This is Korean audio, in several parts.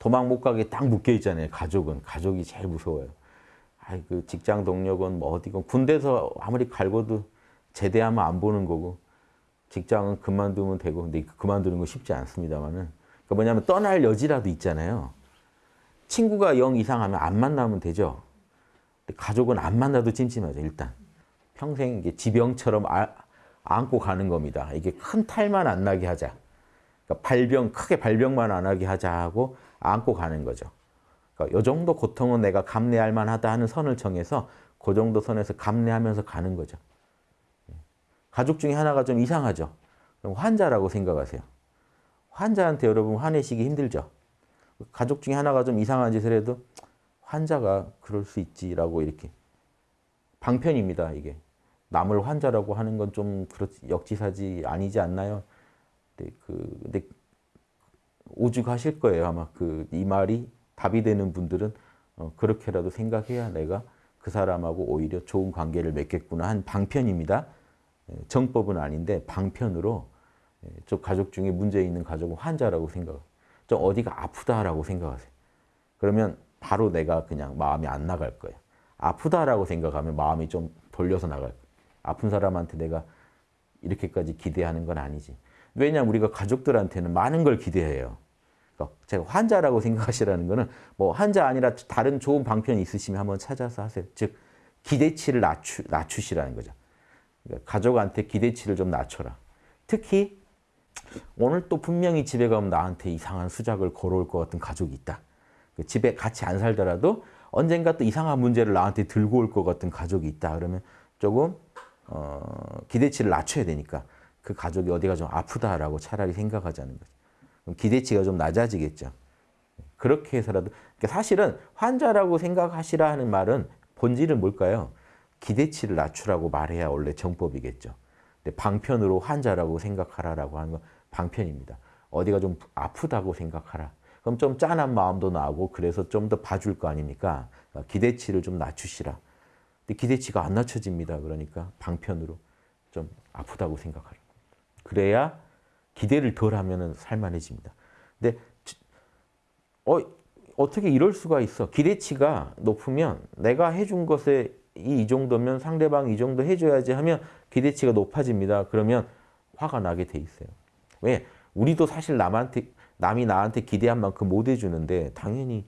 도망 못 가게 딱 묶여 있잖아요. 가족은. 가족이 제일 무서워요. 아이, 그 직장 동력은 뭐 어디건 군대에서 아무리 갈고도 제대하면 안 보는 거고 직장은 그만두면 되고 근데 그만두는 거 쉽지 않습니다만은 그러니까 뭐냐면 떠날 여지라도 있잖아요. 친구가 영 이상하면 안 만나면 되죠. 가족은 안 만나도 찜찜하죠. 일단 평생 이게 지병처럼 아, 안고 가는 겁니다. 이게 큰 탈만 안 나게 하자. 그러니까 발병 크게 발병만 안 하게 하자 하고 안고 가는 거죠. 그러니까 이 정도 고통은 내가 감내할 만하다 하는 선을 정해서 그 정도 선에서 감내하면서 가는 거죠. 가족 중에 하나가 좀 이상하죠. 그럼 환자라고 생각하세요. 환자한테 여러분 화내시기 힘들죠. 가족 중에 하나가 좀 이상한 짓을 해도 환자가 그럴 수 있지라고 이렇게 방편입니다. 이게 남을 환자라고 하는 건 좀 역지사지 아니지 않나요? 그 근데 오죽하실 거예요 아마 그 이 말이 답이 되는 분들은 어, 그렇게라도 생각해야 내가 그 사람하고 오히려 좋은 관계를 맺겠구나 한 방편입니다. 예, 정법은 아닌데 방편으로 저 예, 가족 중에 문제 있는 가족은 환자라고 생각, 좀 어디가 아프다라고 생각하세요. 그러면 바로 내가 그냥 마음이 안 나갈 거예요. 아프다라고 생각하면 마음이 좀 돌려서 나갈 거예요. 아픈 사람한테 내가 이렇게까지 기대하는 건 아니지. 왜냐하면 우리가 가족들한테는 많은 걸 기대해요. 그러니까 제가 환자라고 생각하시라는 거는 뭐 환자 아니라 다른 좋은 방편이 있으시면 한번 찾아서 하세요. 즉 기대치를 낮추, 낮추시라는 거죠. 그러니까 가족한테 기대치를 좀 낮춰라. 특히 오늘 또 분명히 집에 가면 나한테 이상한 수작을 걸어올 것 같은 가족이 있다. 그 집에 같이 안 살더라도 언젠가 또 이상한 문제를 나한테 들고 올 것 같은 가족이 있다. 그러면 조금 어, 기대치를 낮춰야 되니까 그 가족이 어디가 좀 아프다라고 차라리 생각하자는 거죠. 그럼 기대치가 좀 낮아지겠죠. 그렇게 해서라도 그러니까 사실은 환자라고 생각하시라 하는 말은 본질은 뭘까요? 기대치를 낮추라고 말해야 원래 정법이겠죠. 근데 방편으로 환자라고 생각하라라고 하는 건 방편입니다. 어디가 좀 아프다고 생각하라. 그럼 좀 짠한 마음도 나고 그래서 좀 더 봐줄 거 아닙니까? 그러니까 기대치를 좀 낮추시라. 근데 기대치가 안 낮춰집니다. 그러니까 방편으로 좀 아프다고 생각하라. 그래야 기대를 덜 하면 살만해집니다. 근데 어, 어떻게 이럴 수가 있어? 기대치가 높으면 내가 해준 것에 이 정도면 상대방 이 정도 해줘야지 하면 기대치가 높아집니다. 그러면 화가 나게 돼 있어요. 왜? 우리도 사실 남한테 남이 나한테 기대한 만큼 못 해주는데 당연히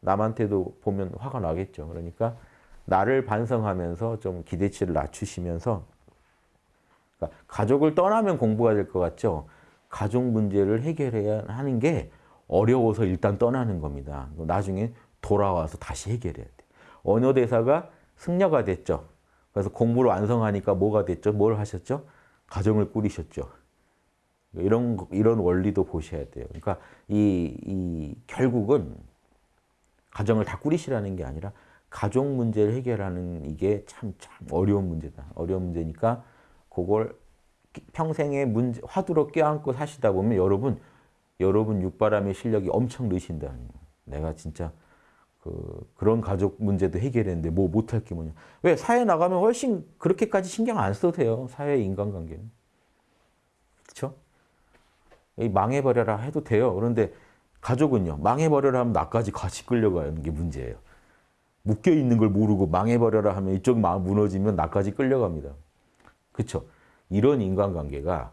남한테도 보면 화가 나겠죠. 그러니까 나를 반성하면서 좀 기대치를 낮추시면서 그러니까 가족을 떠나면 공부가 될 것 같죠. 가족 문제를 해결해야 하는 게 어려워서 일단 떠나는 겁니다. 나중에 돌아와서 다시 해결해야 돼. 언어 대사가 승려가 됐죠. 그래서 공부를 완성하니까 뭐가 됐죠? 뭘 하셨죠? 가정을 꾸리셨죠. 이런 이런 원리도 보셔야 돼요. 그러니까 이, 이 결국은 가정을 다 꾸리시라는 게 아니라 가족 문제를 해결하는 이게 참, 참 어려운 문제다. 어려운 문제니까 그걸 평생의 문제, 화두로 껴안고 사시다 보면 여러분, 여러분 육바람의 실력이 엄청 느신다. 내가 진짜 그, 그런 가족 문제도 해결했는데 뭐 못할 게 뭐냐. 왜? 사회 나가면 훨씬 그렇게까지 신경 안 써도 돼요. 사회 인간관계는. 그렇죠? 망해버려라 해도 돼요. 그런데 가족은요. 망해버려라 하면 나까지 같이 끌려가는 게 문제예요. 묶여있는 걸 모르고 망해버려라 하면 이쪽 마음 무너지면 나까지 끌려갑니다. 그렇죠? 이런 인간관계가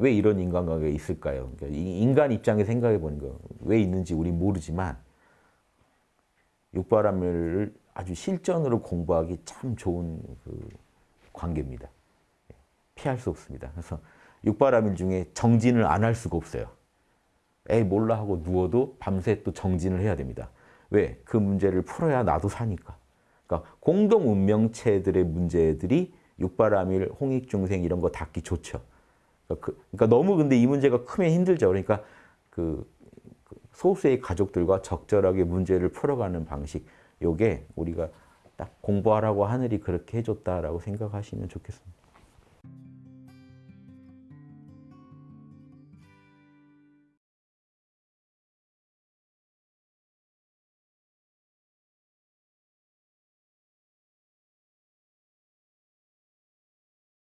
왜 이런 인간관계가 있을까요? 그러니까 인간 입장에 생각해 보는 거. 왜 있는지 우리 모르지만 육바람을 아주 실전으로 공부하기 참 좋은 그 관계입니다. 피할 수 없습니다. 그래서 육바람일 중에 정진을 안 할 수가 없어요. 에이 몰라 하고 누워도 밤새 또 정진을 해야 됩니다. 왜? 그 문제를 풀어야 나도 사니까. 그러니까 공동 운명체들의 문제들이 육바람일, 홍익중생 이런 거 닿기 좋죠. 그러니까, 그, 러니까 너무 근데 이 문제가 크면 힘들죠. 그러니까 그, 그 소수의 가족들과 적절하게 문제를 풀어가는 방식, 요게 우리가 딱 공부하라고 하늘이 그렇게 해줬다라고 생각하시면 좋겠습니다.